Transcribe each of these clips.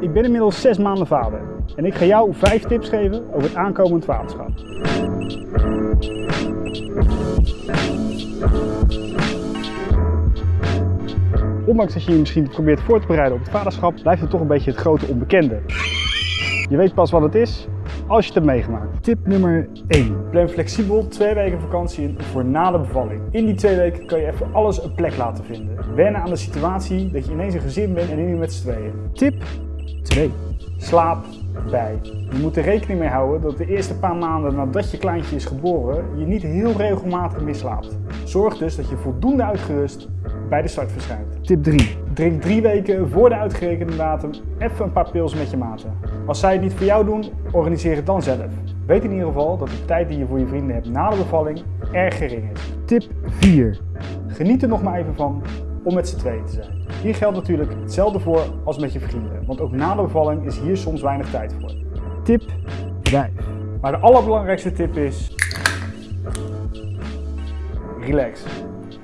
Ik ben inmiddels 6 maanden vader en ik ga jou 5 tips geven over het aankomend vaderschap. Ondanks dat je je misschien probeert voor te bereiden op het vaderschap, blijft het toch een beetje het grote onbekende. Je weet pas wat het is als je het hebt meegemaakt. Tip nummer 1. Plan flexibel twee weken vakantie in voor na de bevalling. In die twee weken kan je even alles een plek laten vinden. Wennen aan de situatie dat je ineens een gezin bent en niet met z'n tweeën. Tip 2. Slaap bij. Je moet er rekening mee houden dat de eerste paar maanden nadat je kleintje is geboren, je niet heel regelmatig meer slaapt. Zorg dus dat je voldoende uitgerust bij de start verschijnt. Tip 3. Drink drie weken voor de uitgerekende datum even een paar pils met je maten. Als zij het niet voor jou doen, organiseer het dan zelf. Weet in ieder geval dat de tijd die je voor je vrienden hebt na de bevalling erg gering is. Tip 4. Geniet er nog maar even van om met z'n tweeën te zijn. Hier geldt natuurlijk hetzelfde voor als met je vrienden, want ook na de bevalling is hier soms weinig tijd voor. Tip 5. Maar de allerbelangrijkste tip is... Relax.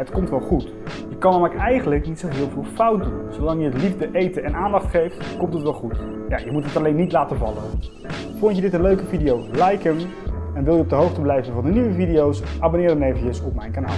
Het komt wel goed. Je kan namelijk eigenlijk niet zo heel veel fout doen. Zolang je het liefde, eten en aandacht geeft, komt het wel goed. Ja, je moet het alleen niet laten vallen. Vond je dit een leuke video? Like hem. En wil je op de hoogte blijven van de nieuwe video's? Abonneer dan eventjes op mijn kanaal.